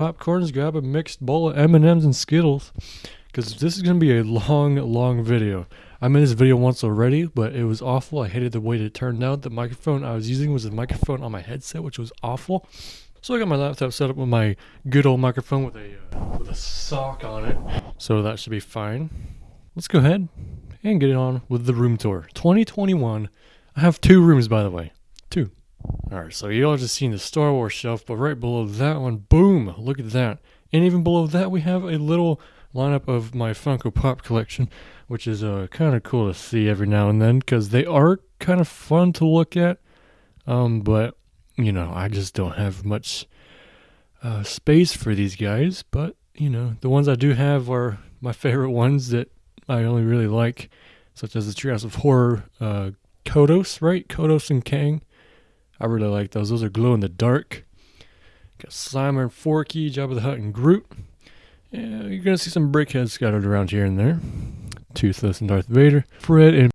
popcorns, grab a mixed bowl of M&Ms and Skittles, because this is going to be a long, long video. I made this video once already, but it was awful. I hated the way it turned out. The microphone I was using was a microphone on my headset, which was awful. So I got my laptop set up with my good old microphone with a uh, with a sock on it. So that should be fine. Let's go ahead and get it on with the room tour. 2021. I have two rooms, by the way. Two. Alright, so you all just seen the Star Wars shelf, but right below that one, boom, look at that. And even below that, we have a little lineup of my Funko Pop collection, which is uh, kind of cool to see every now and then because they are kind of fun to look at. Um, but, you know, I just don't have much uh, space for these guys. But, you know, the ones I do have are my favorite ones that I only really like, such as the Treehouse of Horror uh, Kodos, right? Kodos and Kang. I really like those. Those are glow in the dark. Got Slimer and Forky, Jabba the Hutt, and Groot. Yeah, you're gonna see some brickheads scattered around here and there. Toothless and Darth Vader. Fred and